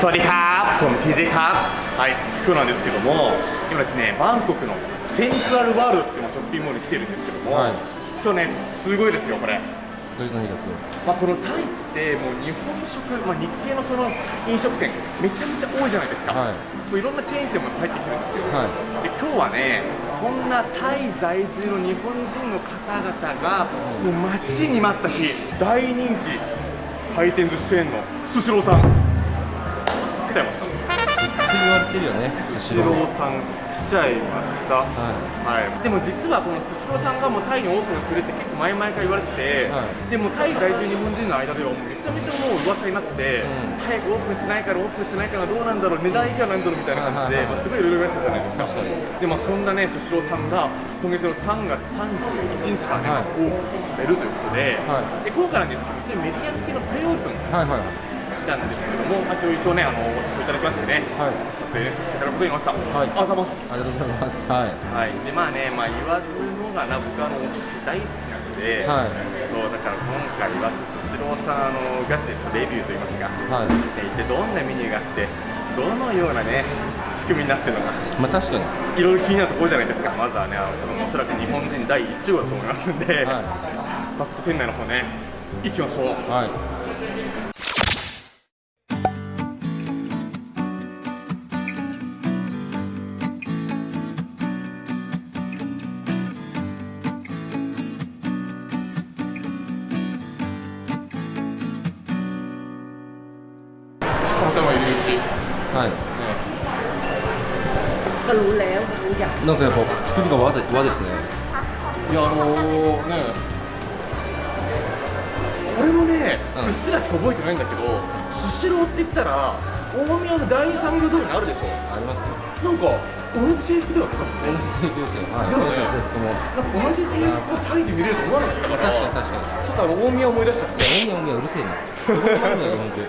สวัสดีครับผม TJ ครับはい今日なんですけども今ですねバンコクのセントラルワールドっていうショッピングモールに来てるんですけども、はい今日ねすごいですよこれどういう何がすごいまあ、このタイってもう日本食、まあ、日系のその飲食店めちゃめちゃ多いじゃないですか、はいもういろんなチェーン店も入ってきてるんですよ、はで今日はねそんなタイ在住の日本人の方々がもう待ちに待った日大人気回転寿司チェーンのスシローさん来 ちゃいました。って言われてるよねスシロー。さん来ちゃいました。ははい、でも実はこのスシローさんがもうタイにオープンするって結構前々から言われてて、はい。でもタイ在住日本人の間ではめちゃめちゃもう噂になってて、うん。早くオープンしないからオープンしないからどうなんだろう値段いくらなんだろうみたいな感じで、まあ、すごいいろいろ言われてたじゃないですか。でまあそんなねスシローさんが今月の3月31日からね、はい。オープンされるということで,、はい。で今回なんですけど一応メディア向けのプレオープン。いはいはいなんですけども、まあ、一応一応ねあのお誘いいただきましてね、はい。撮影ねさせていただくことになりました、はい。あざいます。ありがとうございます。はい。はい、でまあね、まあ、言わずもがな僕あのお寿司大好きなので、はい。そうだから今回言わずスシローさんあのガチでレビューといいますか、はい。で一体どんなメニューがあってどのようなね仕組みになってるのかまあ確かに。いろいろ気になるところじゃないですかまずはねあの多分おそらく日本人第1号だと思いますんで、は早速店内の方ね行きましょう。いはいはいก็รู้แล้วรู้อย่าง なんかやっぱ作りが和で和ですねいやあのー、ね俺もね、ううんっすらしか覚えてないんだけどスシローって言ったら大宮の第二産業通りにあるでしょありますよなんか同じ制服だよね同じ制服ですよはいだよね同じ制服もなんか同じ制服をタイで見れると思わなかったから確かに確かにちょっとあの大宮思い出しちゃっていや大宮大宮うるせえなどこにあるんだよ日本中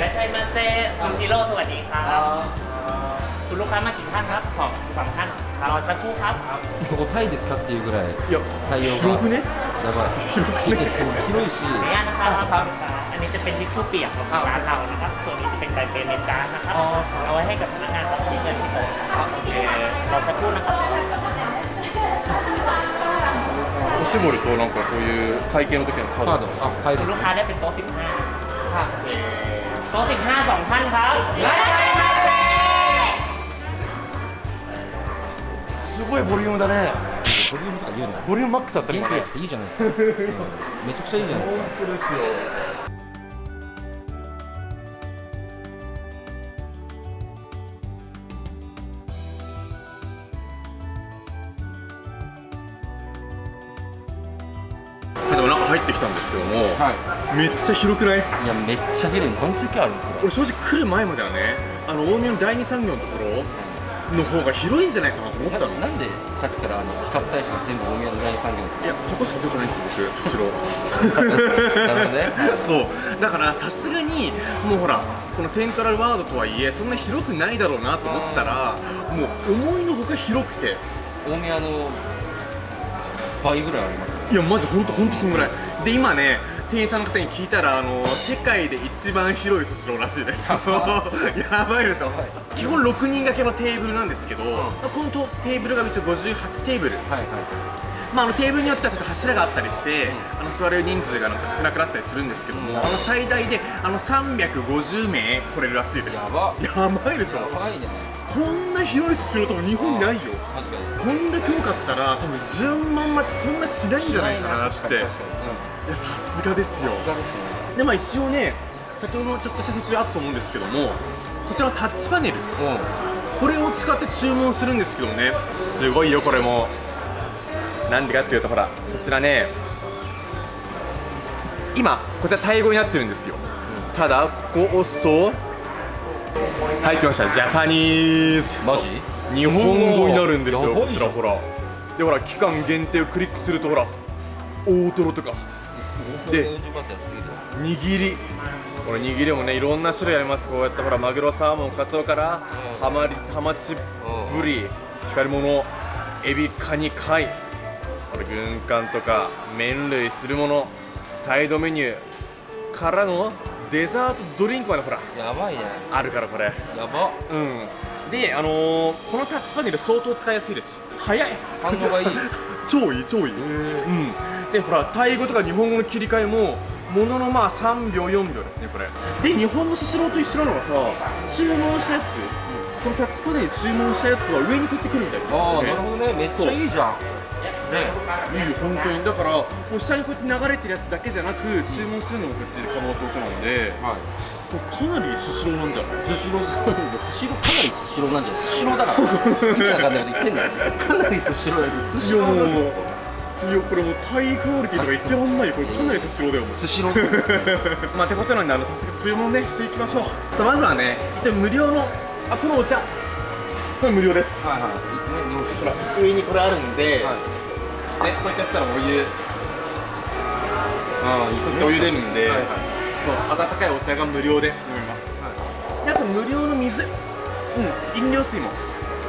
いらっしゃいませซูชิโร่สวัสดีครับคุณลูกค้ามากี่ท่านครับสองสองท่านรอสักครู่ครับ ここタイですかっていうぐらいいや対応が広くねやばい広くね広いしขออนุญาตนะครับอันนี้จะเป็นทิชชู่เปียกของร้านเรานะครับ ส่วนนี้จะเป็นไดเปเมนการ์ดนะครับ เอาไว้ให้กับพนักงานที่เงินที่โต๊ะโอเครอสักครู่นะครับ おしぼりとなんかこういう会計の時のカードカードあタイで คุ す ณลู ね กค้าได้เป็นโต๊ะ15ครับ โอเคโต๊ะ15สองท่านครับいらっしゃいませすごいボリュームだねボリュームとか言うのボリュームマックスだったね今ね元気やっていいじゃないですか、うんめちゃくちゃいいじゃないですか当ですよ 入ってきたんですけども、はめっちゃ広くない？いいやめっちゃ広い。この席ある。こ俺正直来る前まではねあの大宮の第二産業のところの方が広いんじゃないかなと思ったの。れなんでさっきからあの比較対象が全部大宮の第二産業いやそこしか出てないんですよ僕スシロー。なるほどね。そう。だからさすがにもうほらこのセントラルワールドとはいえそんな広くないだろうなと思ったらもう思いのほか広くて。大宮の倍ぐらいありますよいやマジほんとほんとそんぐらい。で今ね店員さんの方に聞いたらあの世界で一番広いスシローらしいです。やばいでしょ。基本6人掛けのテーブルなんですけど、このとテーブルが一応58テーブル。はいはいまあ、あのテーブルによってはちょっと柱があったりして、あの座れる人数がなんか少なくなったりするんですけども、あの最大であの350名取れるらしいです。やば。やばいでしょ？やばいね。こんな広いスシロー多分日本にないよ。確かに。こんだけ多かったら多分順番待ちそんなしないんじゃないかなって。いやさすがですよ。でまあ一応ね先ほどちょっとした説明あったと思うんですけどもこちらのタッチパネル。これを使って注文するんですけどね。すごいよこれもなんでかっていうとほらこちらね今こちらタイ語になってるんですよ、ただここを押すとはい来ました。ジャパニーズ。マジ？日本語になるんですよこちら。ほらでほら期間限定をクリックするとほら大トロとか。で40%安すぎる握り。これ握りもねいろんな種類あります。こうやってほらマグロサーモンカツオからうん。ハマリハマチブリ光り物エビカニ貝これ軍艦とか麺類汁物サイドメニューからのデザートドリンクまでほらやばいね。あるからこれ。やば。うん。であのー、このタッチパネル相当使いやすいです。早い。反応がいい。超いい超いい。うん。でほらタイ語とか日本語の切り替えももののまあ3秒4秒ですねこれ。で日本のスシローと一緒なのがさ注文したやつ、このタッチパネルで注文したやつは上にこうやってくるみたいああなるほどね。めっちゃいいじゃんね、いいよ本当に。だからもう下にこうやって流れてるやつだけじゃなく注文するのもこうやって可能ってことなので、はい。かなりスシローなんじゃない？スシロースシローかなりスシローなんじゃない？スシローだから。意味わかんないこと言ってんだよ。かなりスシローだけどスシローだぞいやこれもうタイクオリティとか言ってらんないよ。これかなりスシローだよもう。スシロー まあてことなんであの早速注文ねしていきましょう。さあまずはね一応無料のあこのお茶これ無料です、はいはい。ねほら上にこれあるんで、はいねこうやってやったらお湯。ああお湯出るんで、はいはい。そう温かいお茶が無料で飲めます、であと無料の水。うん。飲料水も。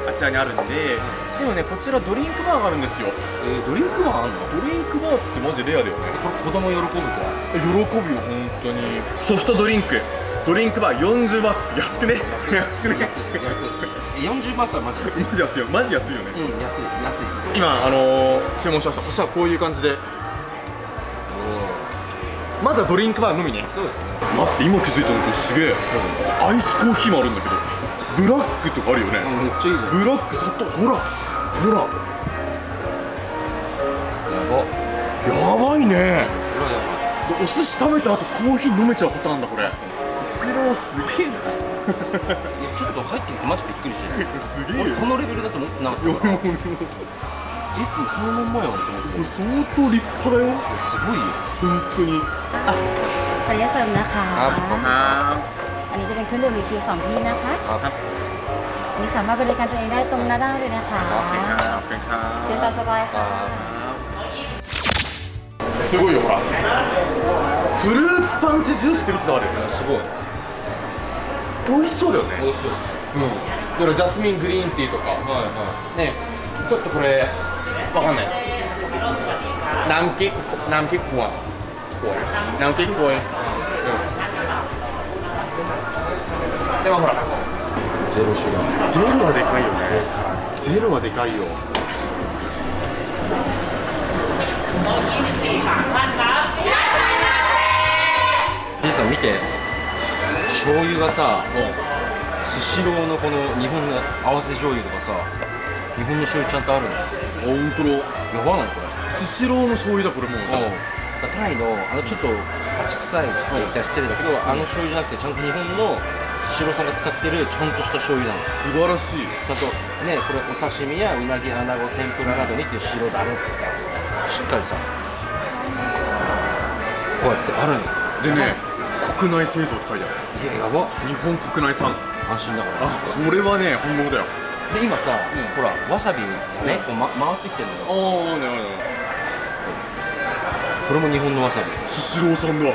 あちらにあるんで、でもねこちらドリンクバーがあるんですよ。えードリンクマンあんの？ドリンクバーってマジレアだよね。これ子供喜ぶぜ喜ぶよ本当に。ソフトドリンク。ドリンクバー40バーツ。安くね？安くね？安い安い40バーツはマジ安いマジ安いよ。マジ安いよね、うん安い安い。今あのー、注文しました。そしたらこういう感じで。まずはドリンクバーのみね。そうですね。待って今気づいたのこれすげえ。アイスコーヒーもあるんだけどブラックとかあるよね。めっちゃいいブラック砂糖ほらほら。やば。やばいね。お寿司食べた後コーヒー飲めちゃうパターンだこれ。スシローすげえなちょっと入ってきてマジびっくりしてすげえよ俺このレベルだと思ってなかったいやからもうもうえもうそのまんまやんと思ってこれ相当立派だよすごいよ本当にขออนุญาตเสริมนะคะ ครับผม あ อันนี้จะเป็นเครื่องดื่มมีคิวสองที่นะคะ ครับ อันนี้สามารถบริการตัวเองได้ตรงหน้าด้านเลยนะคะ เป็นครับเป็นครั เชิญตามสบายค่ะ すごいよほらフルーツパンチジュースって見てたあるすごい 美味しそうだよね。美味しそう。うん。だからジャスミングリーンティーとか。はいはね。ちょっとこれわかんないです。南極南極コア南極コアうん。でもほら。いゼロシュガーゼロはでかいよね。ゼロはでかいよ。じいさん見て醤油がさスシローのこの日本の合わせ醤油とかさ日本の醤油ちゃんとあるの？本当だ。やばないこれ。スシローの醤油だこれもう。タイのあのちょっとパチ臭いって言ったら失礼だけど、あの醤油じゃなくてちゃんと日本のスシローさんが使ってるちゃんとした醤油なんです。素晴らしい。ちゃんとねこれお刺身やうなぎ穴子天ぷらなどにっていう白だれしっかりさこうやってあるのでね国内製造って書いてある。いややば。日本国内産。安心だから。あこれはね本物だよ。で今さ、うん。ほらわさびがね、こう、ま、回ってきてるのよ。ああなるほど。これも日本のわさび。スシローさんだう。ん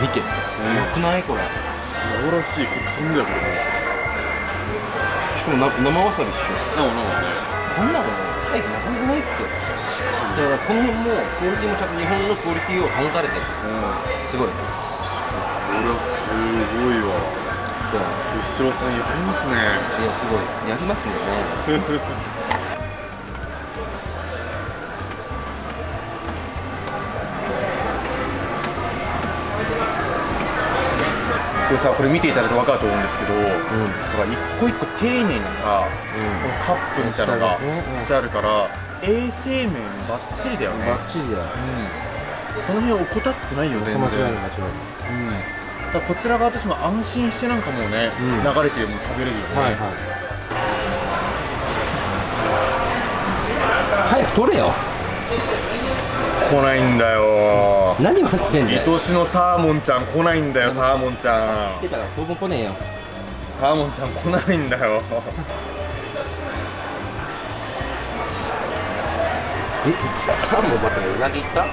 見て、よくない？これ。素晴らしい。国産だよこれもしかもな生わさびっしょ。なおなおね。こんなのタイプなかだからこの辺もクオリティもちゃんと日本のクオリティを保たれてる。うん。すごい。これはすごいわ。スシローさんやりますね。いやすごい。やりますよね。これさこれ見ていただいて分かると思うんですけど、ほら一個一個丁寧にさ、このカップみたいなのがしてあるから衛生面バッチリだよね。チリだよ。うん。その辺怠ってないよ全然。間違いないうんだからこちら側としても安心してなんかもうね、うん。流れてるもの食べれるよね、はいはい。早く取れよ。来ないんだよ。何待ってんだよ。愛しのサーモンちゃん来ないんだよサーモンちゃん。出たら当分来ねえよ。サーモンちゃん来ないんだよえサーモン待ってうなぎ行った？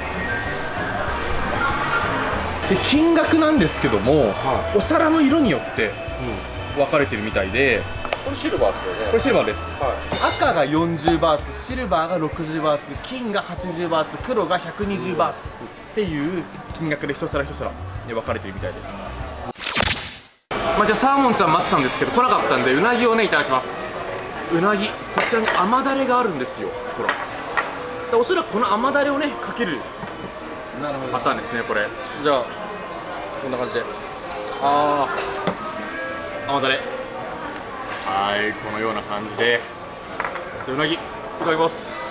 で金額なんですけども、はお皿の色によって分かれてるみたいでこれシルバーですよね。これシルバーです。は赤が40バーツシルバーが60バーツ金が80バーツ黒が120バーツっていう金額で一皿一皿で分かれてるみたいです。まあじゃあサーモンちゃん待ってたんですけど来なかったんでうなぎをねいただきます。うなぎこちらに甘だれがあるんですよほらでおそらくこの甘だれをねかけるパターンですねこれ。じゃあこんな感じで。ああ甘だれ。はいこのような感じで。じゃあうなぎいただきます。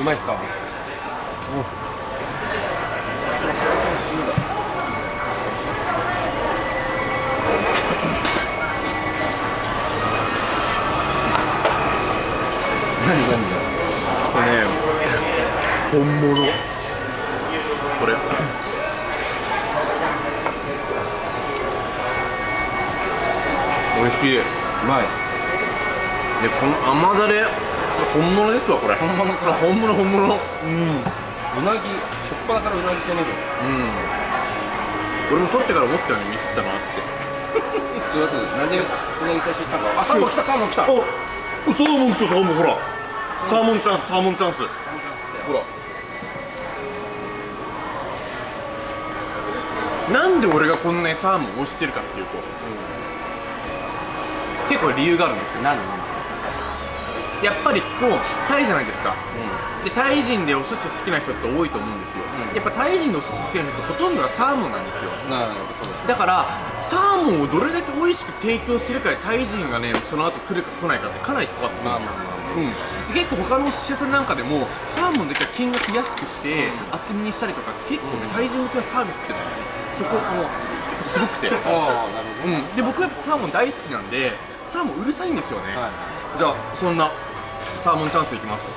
うまいですか？何何これね本物これ。美味しい。うまい。でこの甘だれ本物ですわこれ。本物か本物本物。うん。うん。うなぎしょっぱなからうなぎ攻める俺も取ってから思ったよねミスったなって。すいませんなんでうなぎ最初言ったのか。あサーモン来たサーモン来た。おサーモン来たサーモンほらサーモンチャンスサーモンチャンス。ほら。なんで俺がこんなにサーモンを推してるかっていうと、結構理由があるんですよ何やっぱりこうタイじゃないですか、でタイ人でお寿司好きな人って多いと思うんですよ、うん。やっぱタイ人のお寿司好きな人ほとんどがサーモンなんですよ。だからサーモンをどれだけ美味しく提供するかでタイ人がねその後来るか来ないかってかなり関わってくるまあまあまあうん、結構他のお寿司屋さんなんかでもサーモンだけは金額安くして厚みにしたりとか結構ね、タイ人向けのサービスってのはねそこあのすごくて、ああなるほど。うん、で僕はサーモン大好きなんでサーモンうるさいんですよね、はいじゃあそんなサーモンチャンスいきます。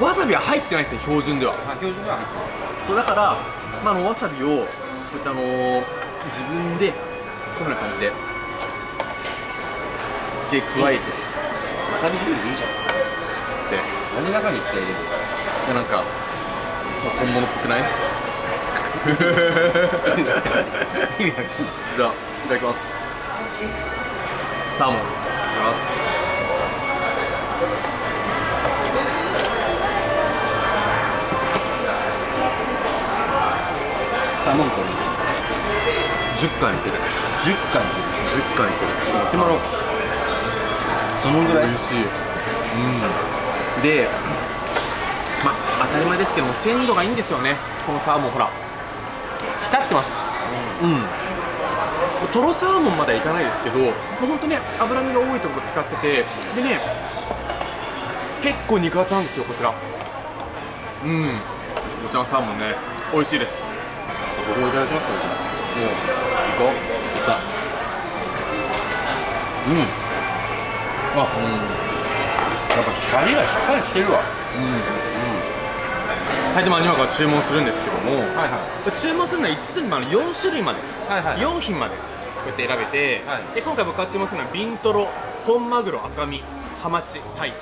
わさびは入ってないですね標準では。あ標準では入ってそうだから、まあ、あのわさびをこうやってあのー自分でこんな感じで付け加えて。わさび汁でいいじゃんで何中にっていやなんかちょっと本物っぽくないいじゃあいただきますサーモンいただきますサーモンと10貫いける10貫10貫いけるそのそのぐらい。美味しい。うん。でまあ当たり前ですけども鮮度がいいんですよね。このサーモンほら。光ってます。うん。トロサーモンまではいかないですけどもうほんとね脂身が多いところ使っててでね結構肉厚なんですよこちら。うん。こちらのサーモンね。美味しいです。僕もいただきますよじゃあ行こう。さうんあやっぱ光がしっかりしてるわ。はいでまあ今から注文するんですけどもはいはい。注文するのは一度にまあ4種類まではいはい4品までこうやって選べて、はい。で今回僕が注文するのはビントロ本マグロ赤身ハマチタイ。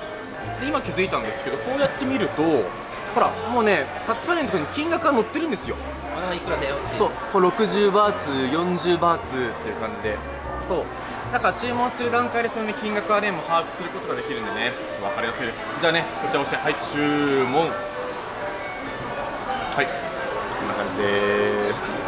で今気づいたんですけどこうやって見るとほらもうねタッチパネルのところに金額が載ってるんですよ。ああいくらだよそうこれ60バーツ40バーツっていう感じで。そうだから注文する段階でその、ね、金額はねもう把握することができるんでね。分かりやすいです。じゃあねこちら押して。はい注文。はいこんな感じです。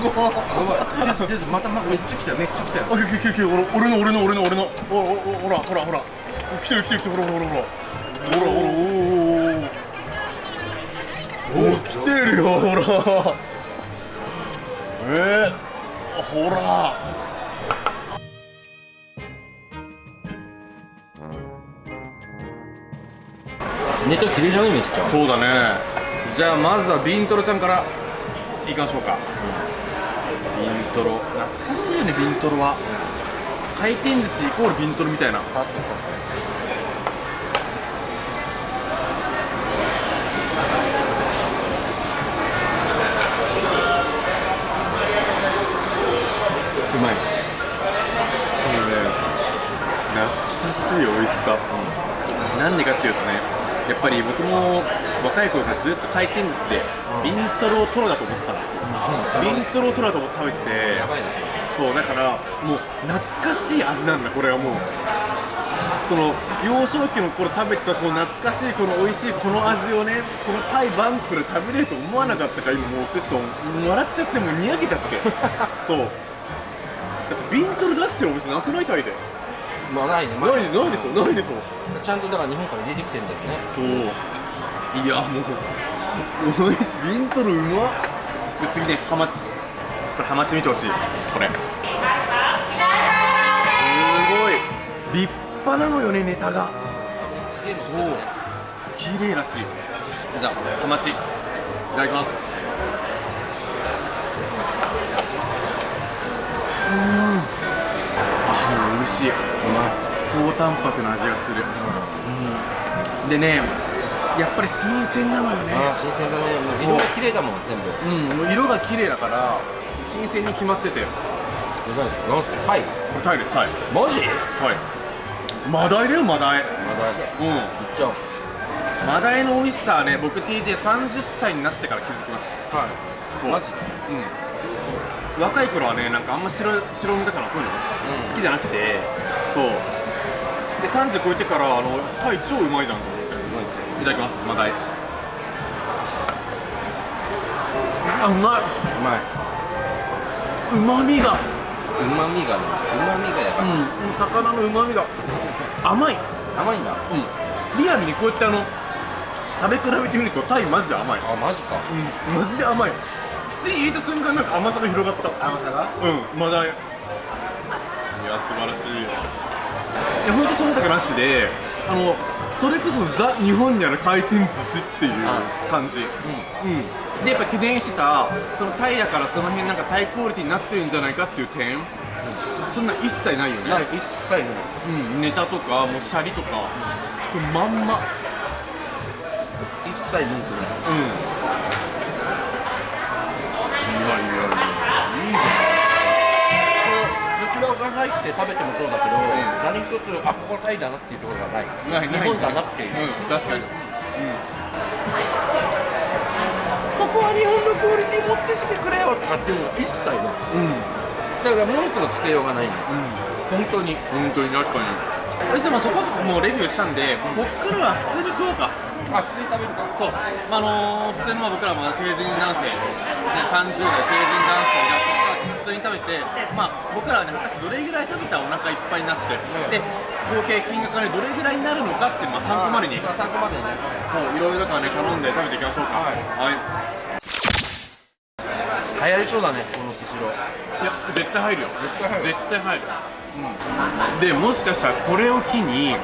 語やばいですまたまめっちゃ来たよめっちゃ来たよあ、来て来来て、俺俺の俺の俺の俺の、おおおほらほらほら、来てる来てる来てるほらほらほら、ほらほらおおおおおお来てるよほら、えー、ほら。ネタ切れちゃねめっちゃそうだね。じゃあまずはビントロちゃんからいきましょうか。ビントロ。懐かしいよねビントロは。回転寿司イコールビントロみたいな。うまい。これね懐かしい美味しさ、うん、なんでかっていうとねやっぱり僕も若い頃からずっと回転寿司でビントロトロだと思ってたんですよ、ビントロトロだと思って食べててやばいねそうだからもう懐かしい味なんだこれはもう。その幼少期の頃食べてたこの懐かしいこの美味しいこの味をねこのタイバンコクで食べれると思わなかったから今もうクッソン笑っちゃってもうにやけちゃって。そう。だってビントロ出してるお店なくない？タイで。まあないね、まあないないですよないですよちゃんとだから日本から入れてきてんだよね。そういやもうおいしビントロうまっ。次ねハマチ。これハマチ見てほしい。これ。すごい。立派なのよねネタが。そう。綺麗らしい。じゃあハマチいただきます。うん。あ美味しい。高タンパクの味がする、うん、でねやっぱり新鮮なのよね。新鮮だね。色が綺麗だもん全部。うん、もう色が綺麗だから新鮮に決まってて。こ何ですか？何ですか？はいれタイですはい。マジ？はい。マダイだよマダイ。まだ。いうん。っちゃおう。マダイの美味しさはね僕 TJ30 歳になってから気づきました。はい。そう。マジ？うん。若い頃はねなんかあんま白白身魚こういうの、好きじゃなくてそう。で30超えてからあのタイ超うまいじゃんとただきます。マダイあうまい。うまい。うまみが。うまみがねうまみがやばい、うん。魚のうまみが。甘い。甘いんだうん。リアルにこうやってあの食べ比べてみるとタイマジで甘い。あマジか。うん。マジで甘い。口に入れた瞬間なんか甘さが広がった。甘さが？うん。マダイいや素晴らしい。いやほんと忖度なしであのそれこそザ日本にある回転寿司っていう感じ。うん、でやっぱ懸念してたそのタイだからその辺なんかタイクオリティになってるんじゃないかっていう点。そんな一切ないよね。ない一切ない。うん、ネタとかもうシャリとか、これまんま。一切文句ない。うん入って食べてもそうだけど、何一つあここタイだなっていうところがない。ないない。日本だなっていう、うん確かに。ここは日本のクオリティ持ってきてくれよとかっていうのが一切ない。うん。だから文句のつけようがない。ん。だ本当に。本当に確かに。そしてまあそこそこもうレビューしたんでこっからは普通に食おうか。あ普通に食べるか。そう、まああの普通にまあ僕らも成人男性、ね、30代成人男性が普通に食べて、まあ、僕らはね果たしてどれぐらい食べたらお腹いっぱいになって、で合計金額がねどれぐらいになるのかっていうのをまあ参考までに。まあ参考までにね。そういろいろだからね頼んで食べていきましょうか。はい。はい、流行りそうだねこのスシローいや絶対入るよ。絶対入る。絶対入る、でもしかしたらこれを機に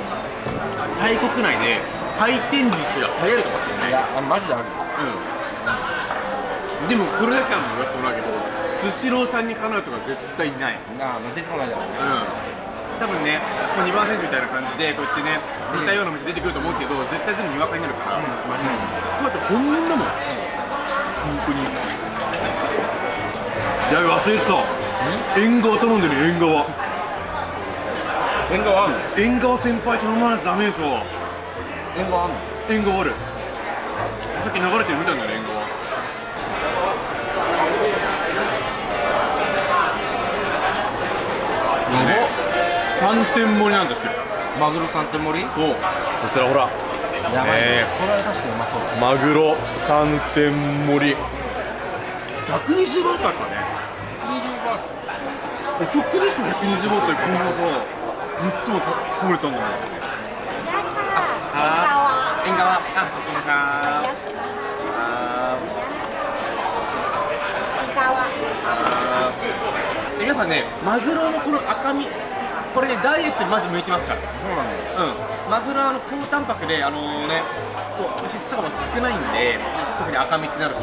タイ国内で回転寿司が流行るかもしれない。いやあマジであるうんでもこれだけは言わせてもらうけどスシローさんにかなうとか絶対ない。なあ出てこないだろうね。うん。多分ね、こう2番選手みたいな感じでこうやってね似たようなお店出てくると思うけど絶対全部にわかになるから、こうやって本物だもん。本当に。やべ忘れてた。縁側頼んでる縁側。縁側あんの？縁側先輩頼まないとダメでしょ縁側あんの？縁側ある。さっき流れてるみたいなね縁側3点盛りなんですよ。マグロ三点盛り？そう。こちらほら。やばい、ね。これは確かにうまそう。だマグロ3点盛り。120バーツあるからね。お得でしょ120バーツでこんなさ3つも食べれちゃうんだもんあ縁側。あここか。あ皆さんねマグロのこの赤身これねダイエットにマジ向いてますからそうなんだようん、マグロはあの高タンパクであのね、そう脂質とかも少ないんで、特に赤身ってなると、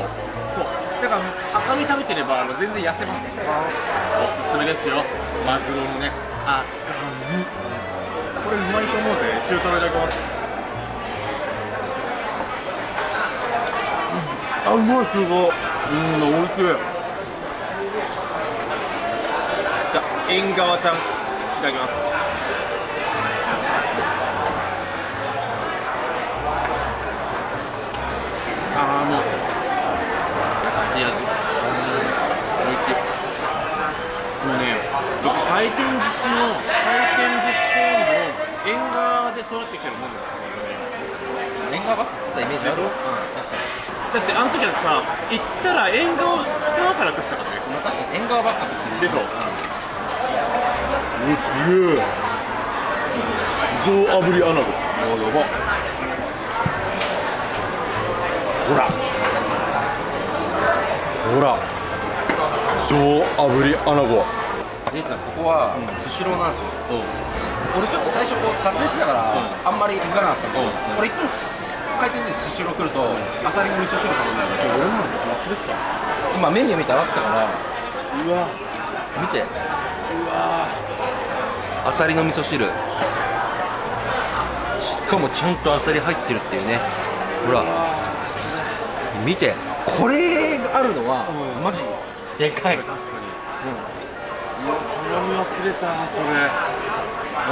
そう、だから赤身食べてればあの全然痩せます。おすすめですよ、マグロのね、赤身。これうまいと思うぜ、中トロいただきます。うんあ、うまい、中トロ。うん、おいしい。じゃあ、縁側ちゃん、いただきます。ああもう。優しい味。しいもうね僕回転寿司の回転寿司チェーンの縁側で育ってきてるもんだから縁側？ばっイメージある、うん、だってあの時はさ行っげえ上炙りアナゴおやば。ほら。ほら。上炙りアナゴレイさんここはスシローなんですよ、俺ちょっと最初こう撮影しながらあんまり気づかなかったんで、俺いつも回転でスシロー来るとアサリの味噌汁頼んだんだけど俺なんだ忘れてた。今メニュー見てあったからうわ。見て。うわアサリの味噌汁。しかもちゃんとアサリ入ってるっていうね。ほら。見て。これがあるのは、うん。マジでかい、確かに。うわ頼み忘れたそれ。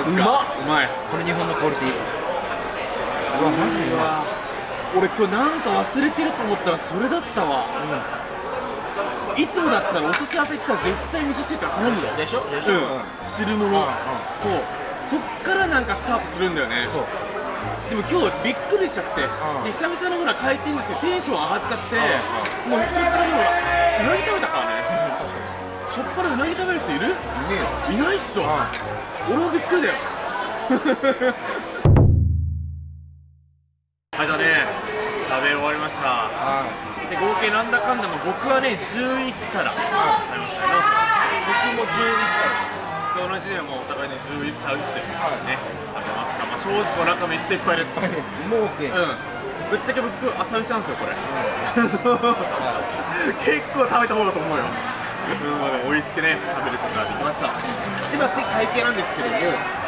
うまっ。うまい。これ日本のクオリティ。うわマジうま俺今日なんか忘れてると思ったらそれだったわ、いつもだったらお寿司屋さん行ったら絶対味噌汁から頼むよ。でしょ？でしうょ、ん。汁物、そう。そっからなんかスタートするんだよね。そう。でも今日びっくりしちゃって、で久々のほら回転寿司でテンション上がっちゃって、もう一皿目ほらうなぎ食べたからね、しょっぱなうなぎ食べるやついる？ねえよ。いないっしょ、俺もびっくりだよ。はいじゃあね食べ終わりました。はいで合計なんだかんだも僕はね11皿食べましたね僕も11皿。で同じでもうお互いに11皿ずつね食べました。まあ正直お腹めっちゃいっぱいです。もう OK うん。ぶっちゃけ僕朝飯なんですよこれ、そう。結構食べた方だと思うよ。うん美味しくね食べることができました。でまあ次会計なんですけども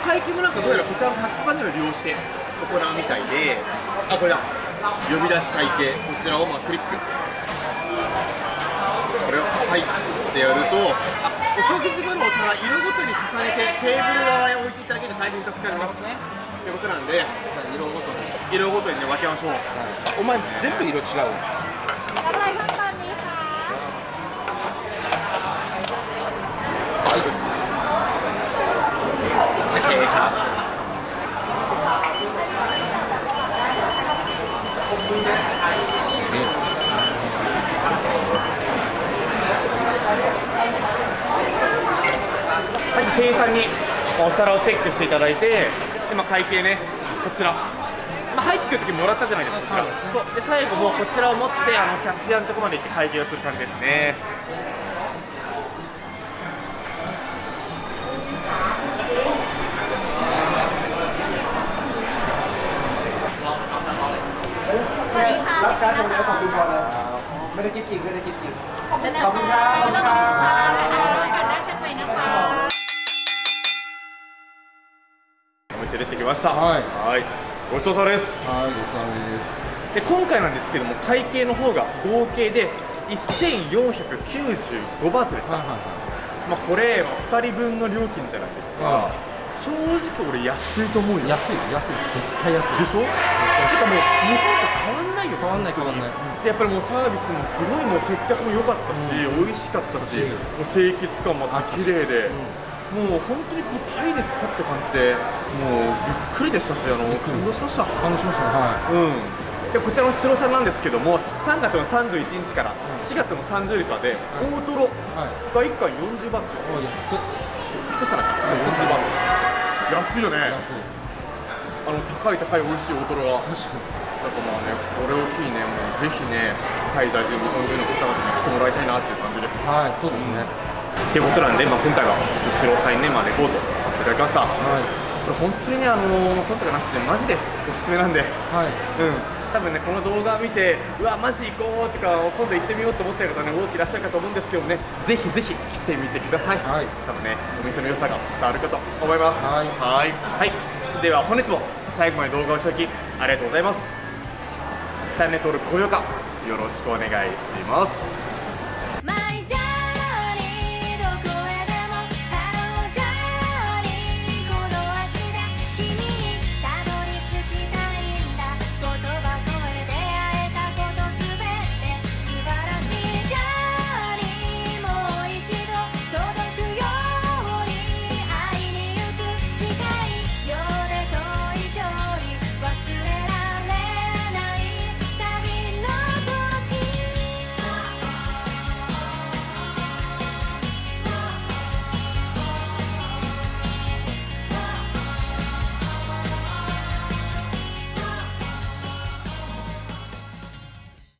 会計もなんかどうやらこちらのタッチパネルを利用して行うみたいで。あこれだ呼び出し会計こちらをまあクリック。これをはいってやるとあお食事後のお皿色ごとに重ねてテーブル側へ置いていただけると大変助かります。ね。ということなんで色ごとに。色ごとにね分けましょう。あお前全部色違う。はい。よしじゃあ経過店員さんにお皿をチェックしていただいてで、まあ、会計ねこちら、まあ、入ってくる時もらったじゃないですかこちら、そうで最後もこちらを持ってあのキャッシアのところまで行って会計をする感じですねไม่ได้คิดจริงไม่ได้คิดจริง お した。はい。はい。ごちそうさまです。はいごちそうさまです。で今回なんですけども会計の方が合計で1495バーツでした、はいはいまあ、これ2人分の料金じゃないですか、は正直俺安いと思うよ。で安い安い。絶対安い。しょ？てかもう日本と変わんないよ。変わんない変わんない。でやっぱりもうサービスもすごいもう接客も良かったし、美味しかったし、うんもう清潔感もあって綺麗。で、もう本当にこうタイですかって感じでもうびっくりでしたしあの感動しました感動しましたね。はうん、でこちらの白さんなんですけども3月の31日から4月の30日まで大トロいはい。が1貫40バーツよ。お安い1皿が40バーツ安いよね。安い。あの高い高い美味しい大トロが。だ確かに。からまあねこれを機にね。もうぜひねタイ在住日本人の方々に来てもらいたいなっていう感じです。はいそうですねっていうことなんで、まあ、今回はスシローさんにね、まあ、レポートさせていただきました。こはい。れ本当にねあのー、そのとかなしでマジでおすすめなんで。はい。うん、多分ねこの動画を見てうわマジ行こうとか今度行ってみようと思ってる方ね多くいらっしゃるかと思うんですけどもねぜひぜひ来てみてください、はい。多分ねお店の良さが伝わるかと思います。はい。はい。はい。では本日も最後まで動画をしておきありがとうございます。チャンネル登録高評価よろしくお願いします